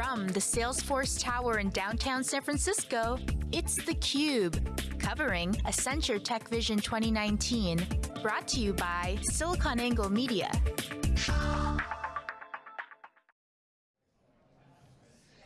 From the Salesforce Tower in downtown San Francisco, it's theCUBE, covering Accenture Tech Vision 2019, brought to you by SiliconANGLE Media.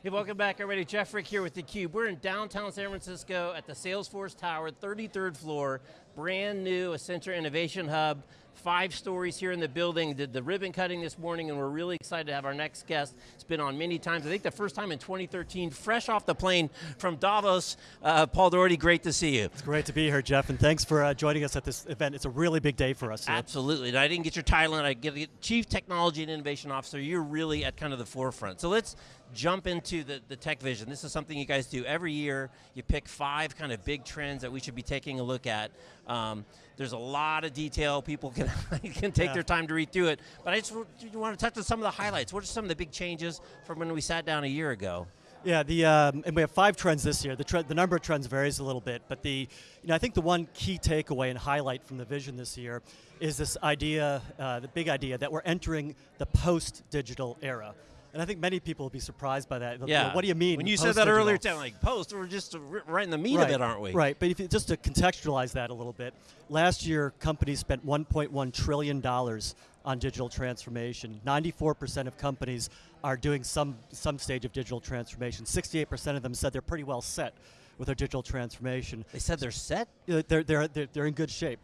Hey, welcome back everybody. Jeff Frick here with theCUBE. We're in downtown San Francisco at the Salesforce Tower, 33rd floor, brand new Accenture Innovation Hub five stories here in the building, did the ribbon cutting this morning, and we're really excited to have our next guest. It's been on many times, I think the first time in 2013, fresh off the plane from Davos. Uh, Paul Daugherty, great to see you. It's great to be here, Jeff, and thanks for uh, joining us at this event. It's a really big day for us. Absolutely, and I didn't get your title, and I get Chief Technology and Innovation Officer. You're really at kind of the forefront. So let's jump into the, the tech vision. This is something you guys do every year. You pick five kind of big trends that we should be taking a look at. Um, there's a lot of detail. People can, can take yeah. their time to read through it. But I just want to touch on some of the highlights. What are some of the big changes from when we sat down a year ago? Yeah, the um, and we have five trends this year. The, the number of trends varies a little bit, but the, you know, I think the one key takeaway and highlight from the vision this year is this idea, uh, the big idea that we're entering the post-digital era. And I think many people will be surprised by that. Yeah. You what do you mean? When you said that earlier, like post, we're just right in the meat right. of it, aren't we? Right. But if you, just to contextualize that a little bit, last year companies spent 1.1 trillion dollars on digital transformation. 94% of companies are doing some some stage of digital transformation. 68% of them said they're pretty well set with their digital transformation. They said they're set. Uh, they're they're they're, they're in good shape.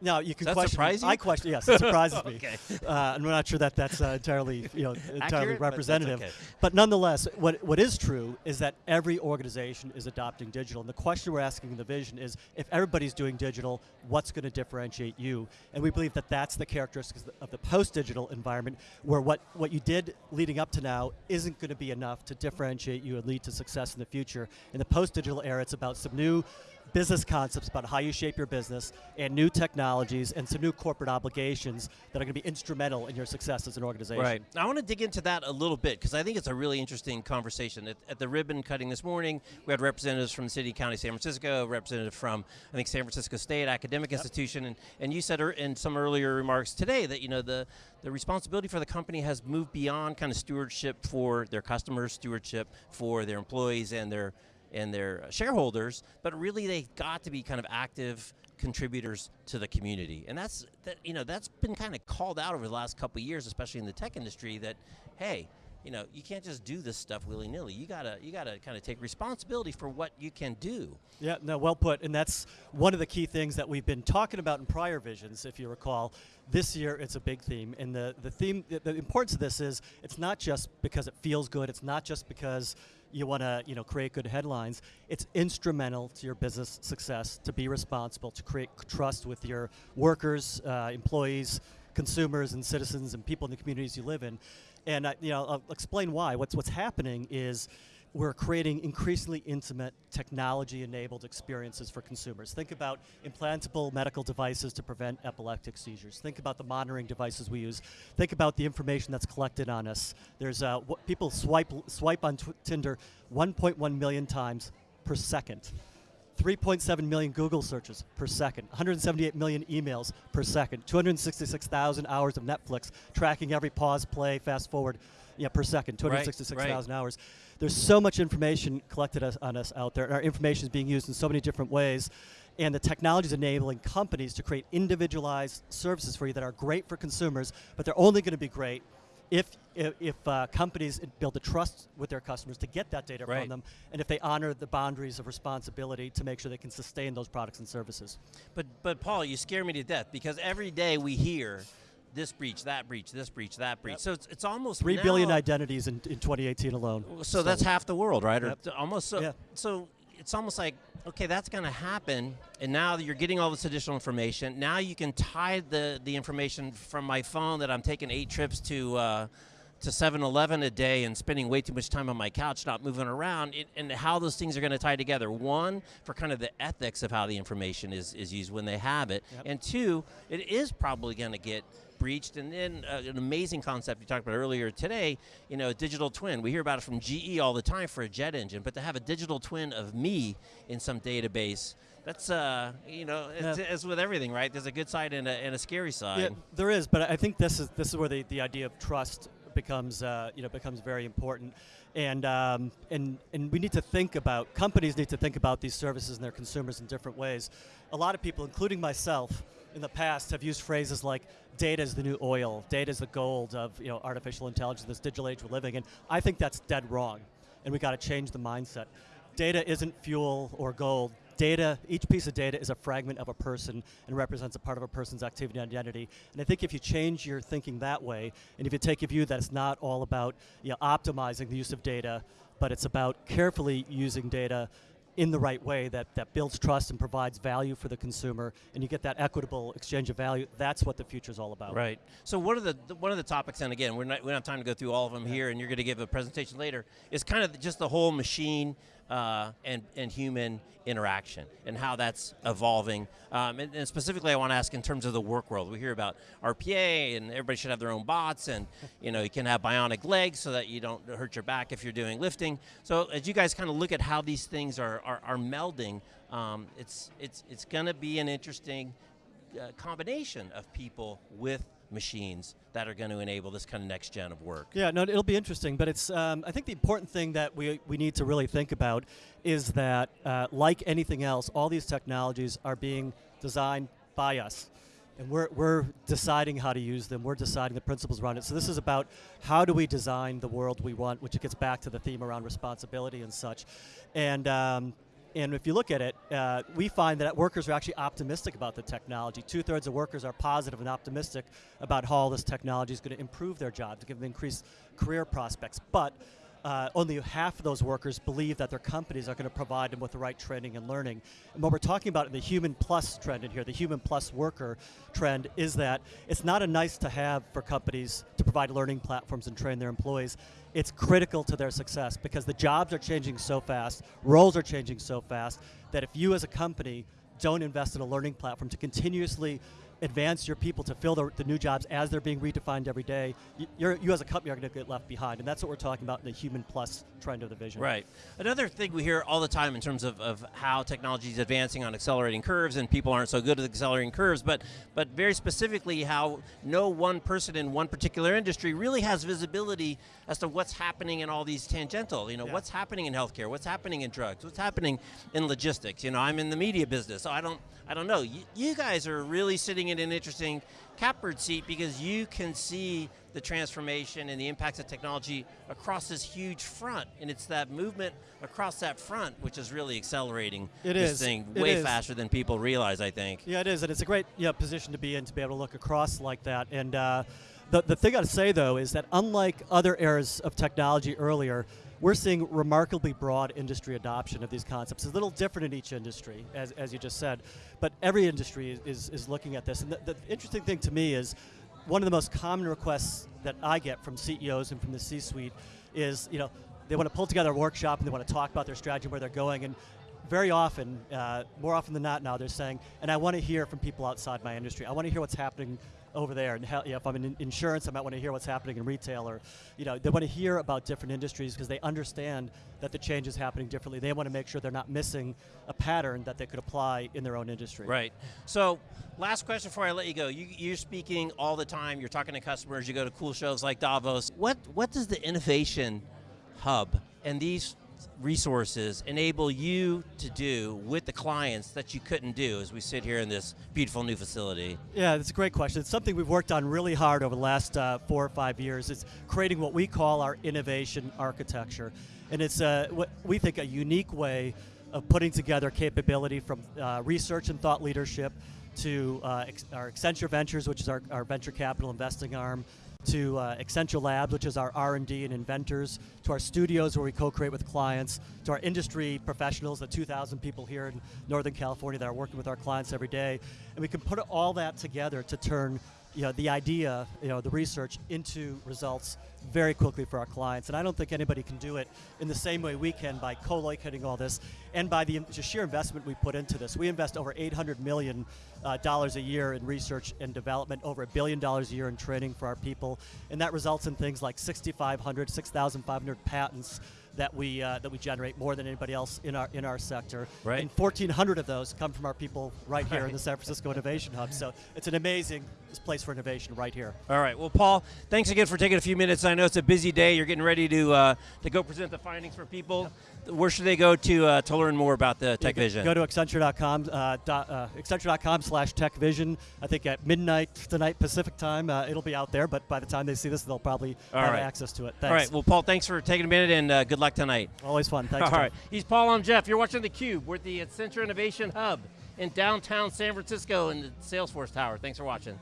Now you can Does question. Surprise you? I question. Yes, it surprises okay. me. Uh, I'm not sure that that's uh, entirely, you know, entirely Accurate, representative. But, okay. but, nonetheless, what what is true is that every organization is adopting digital, and the question we're asking in the vision is, if everybody's doing digital, what's going to differentiate you? And we believe that that's the characteristics of the post-digital environment, where what what you did leading up to now isn't going to be enough to differentiate you and lead to success in the future. In the post-digital era, it's about some new business concepts about how you shape your business and new technologies and some new corporate obligations that are going to be instrumental in your success as an organization. Right. I want to dig into that a little bit because I think it's a really interesting conversation. At, at, the ribbon cutting this morning, we had representatives from the City County San Francisco, representative from I think San Francisco State Academic yep. Institution, and, and you said er, in some earlier remarks today that you know the the responsibility for the company has moved beyond kind of stewardship for their customers, stewardship for their employees and their and their uh, shareholders, but really they've got to be kind of active contributors to the community. And that's, that, you know, that's been kind of called out over the last couple years, especially in the tech industry, that, hey, you know, you can't just do this stuff willy-nilly. You gotta, you gotta kind of take responsibility for what you can do. Yeah, no, well put. And that's one of the key things that we've been talking about in prior visions, if you recall. This year, it's a big theme. And the, the theme, the, the importance of this is, it's not just because it feels good, it's not just because you want to you know, create good headlines, it's instrumental to your business success to be responsible, to create trust with your workers, uh, employees, consumers and citizens and people in the communities you live in. And uh, you know, I'll explain why. What's, what's happening is we're creating increasingly intimate technology-enabled experiences for consumers. Think about implantable medical devices to prevent epileptic seizures. Think about the monitoring devices we use. Think about the information that's collected on us. There's uh, people swipe swipe on Tinder 1.1 million times per second. 3.7 million Google searches per second, 178 million emails per second, 266,000 hours of Netflix tracking every pause, play, fast forward yeah, per second, 266,000 right, right. hours. There's so much information collected us, on us out there. And our information is being used in so many different ways. And the technology is enabling companies to create individualized services for you that are great for consumers, but they're only going to be great if, if, uh, companies build a trust with their customers to get that data right. from them, and if they honor the boundaries of responsibility to make sure they can sustain those products and services. But, but Paul, you scare me to death because every day we hear this breach, that breach, this breach, that breach. Yep. So it's, it's almost three billion identities in, in 2018 alone. So, so that's half the world, right? Yep. Or almost so. Yeah. So it's almost like okay, that's going to happen, and now you're getting all this additional information. Now you can tie the the information from my phone that I'm taking eight trips to. Uh, to 7-Eleven a day and spending way too much time on my couch not moving around it, and how those things are going to tie together. One, for kind of the ethics of how the information is, is used when they have it, yep. and two, it is probably going to get breached. And then uh, an amazing concept you talked about earlier today, you know, digital twin. We hear about it from GE all the time for a jet engine, but to have a digital twin of me in some database, that's, uh, you know, yeah. as with everything, right? There's a good side and a, and a scary side. Yeah, there is, but I think this is, this is where the, the idea of trust becomes uh, you know becomes very important, and um, and and we need to think about companies need to think about these services and their consumers in different ways. A lot of people, including myself, in the past have used phrases like data is the new oil, data is the gold of you know artificial intelligence, this digital age we're living in. I think that's dead wrong, and we got to change the mindset. Data isn't fuel or gold data, each piece of data is a fragment of a person and represents a part of a person's activity and identity. And I think if you change your thinking that way, and if you take a view that it's not all about you know, optimizing the use of data, but it's about carefully using data in the right way that, that builds trust and provides value for the consumer, and you get that equitable exchange of value. That's what the future is all about. Right. So one of the, the, one of the topics, and again, we're not we don't have time to go through all of them yeah. here, and you're going to give a presentation later. Is kind of just the whole machine uh, and, and human interaction and how that's evolving. Um, and, and, specifically, I want to ask in terms of the work world. We hear about RPA, and everybody should have their own bots, and you know you can have bionic legs so that you don't hurt your back if you're doing lifting. So as you guys kind of look at how these things are are, are melding, um, it's it's it's going to be an interesting uh, combination of people with machines that are going to enable this kind of next gen of work. Yeah, no, it'll be interesting, but it's um, I think the important thing that we we need to really think about is that uh, like anything else, all these technologies are being designed by us. And we're, we're deciding how to use them. We're deciding the principles around it. So this is about how do we design the world we want, which gets back to the theme around responsibility and such. And um, and if you look at it, uh, we find that workers are actually optimistic about the technology. Two thirds of workers are positive and optimistic about how all this technology is going to improve their jobs, give them increased career prospects. But uh, only half of those workers believe that their companies are going to provide them with the right training and learning. And what we're talking about in the human plus trend in here, the human plus worker trend, is that it's not a nice to have for companies to provide learning platforms and train their employees. It's critical to their success because the jobs are changing so fast, roles are changing so fast, that if you as a company don't invest in a learning platform to continuously advance your people to fill the, the, new jobs as they're being redefined every day, you, you as a company are going to get left behind. And that's what we're talking about in the human plus trend of the vision. Right. Another thing we hear all the time in terms of, of how technology is advancing on accelerating curves and people aren't so good at accelerating curves, but, but very specifically how no one person in one particular industry really has visibility as to what's happening in all these tangential, you know, yeah. what's happening in healthcare, what's happening in drugs, what's happening in logistics. You know, I'm in the media business, so I don't, I don't know. You, you guys are really sitting in an interesting catbird seat because you can see the transformation and the impacts of technology across this huge front. And it's that movement across that front which is really accelerating it this is. thing it way is. faster than people realize, I think. Yeah, it is. And it's a great yeah, position to be in to be able to look across like that. And uh, the, the thing I'd say, though, is that unlike other eras of technology earlier, we're seeing remarkably broad industry adoption of these concepts. It's a little different in each industry, as, as you just said, but every industry is, is looking at this. And the, the interesting thing to me is one of the most common requests that I get from CEOs and from the C-suite is, you know, they want to pull together a workshop and they want to talk about their strategy, where they're going, and very often, uh, more often than not now, they're saying, and I want to hear from people outside my industry. I want to hear what's happening over there. And if I'm in insurance, I might want to hear what's happening in retail, or you know, they want to hear about different industries because they understand that the change is happening differently. They want to make sure they're not missing a pattern that they could apply in their own industry. Right. So, last question before I let you go. You, you're speaking all the time. You're talking to customers. You go to cool shows like Davos. What What does the innovation hub and these resources enable you to do with the clients that you couldn't do as we sit here in this beautiful new facility? Yeah, that's a great question. It's something we've worked on really hard over the last uh, four or five years. It's creating what we call our innovation architecture. And it's uh, what we think a unique way of putting together capability from uh, research and thought leadership to uh, our Accenture Ventures, which is our, our venture capital investing arm, to uh, Accenture Labs, which is our R&D and inventors, to our studios where we co-create with clients, to our industry professionals, the 2,000 people here in Northern California that are working with our clients every day. And we can put all that together to turn you know, the idea, you know, the research into results very quickly for our clients. And I don't think anybody can do it in the same way we can by co-locating all this and by the sheer investment we put into this. We invest over 800 million uh, dollars a year in research and development, over a billion dollars a year in training for our people, and that results in things like 6,500, 6,500 patents that we uh, that we generate more than anybody else in our in our sector. Right. And 1,400 of those come from our people right here right. in the San Francisco Innovation Hub. So it's an amazing place for innovation right here. All right. Well, Paul, thanks again for taking a few minutes. I know it's a busy day. You're getting ready to uh, to go present the findings for people. Where should they go to uh, to learn more about the Tech Vision? Go to Accenture.com, uh, uh, Accenture.com slash Tech Vision. I think at midnight tonight Pacific time, uh, it'll be out there. But by the time they see this, they'll probably All have right. access to it. All Thanks. right. Well, Paul, thanks for taking a minute and uh, good luck tonight. Always fun. Thanks. All Jeff. right. He's Paul. I'm Jeff. You're watching theCUBE. We're at the Accenture Innovation Hub in downtown San Francisco in the Salesforce Tower. Thanks for watching.